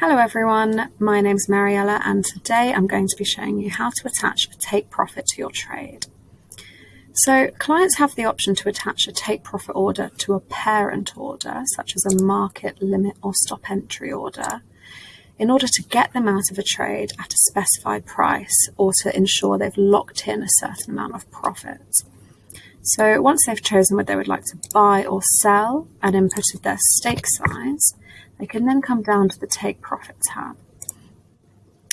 Hello everyone, my name is Mariella and today I'm going to be showing you how to attach a take profit to your trade. So clients have the option to attach a take profit order to a parent order, such as a market limit or stop entry order, in order to get them out of a trade at a specified price or to ensure they've locked in a certain amount of profit. So once they've chosen what they would like to buy or sell and inputted their stake size, they can then come down to the Take Profit tab.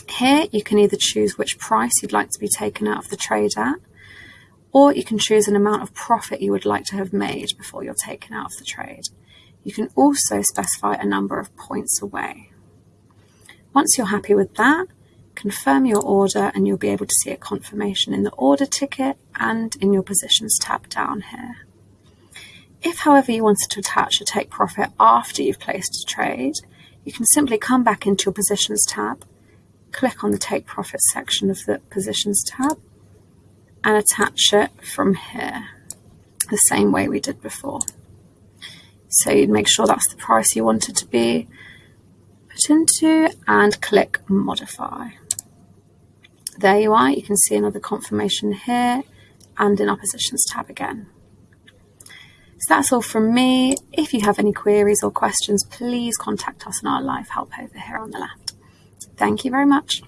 Here you can either choose which price you'd like to be taken out of the trade at, or you can choose an amount of profit you would like to have made before you're taken out of the trade. You can also specify a number of points away. Once you're happy with that, confirm your order and you'll be able to see a confirmation in the order ticket and in your positions tab down here. If, however, you wanted to attach a take profit after you've placed a trade, you can simply come back into your positions tab, click on the take profit section of the positions tab, and attach it from here, the same way we did before. So you'd make sure that's the price you want it to be put into and click modify. There you are, you can see another confirmation here and in our positions tab again. So that's all from me. If you have any queries or questions, please contact us on our live help over here on the left. Thank you very much.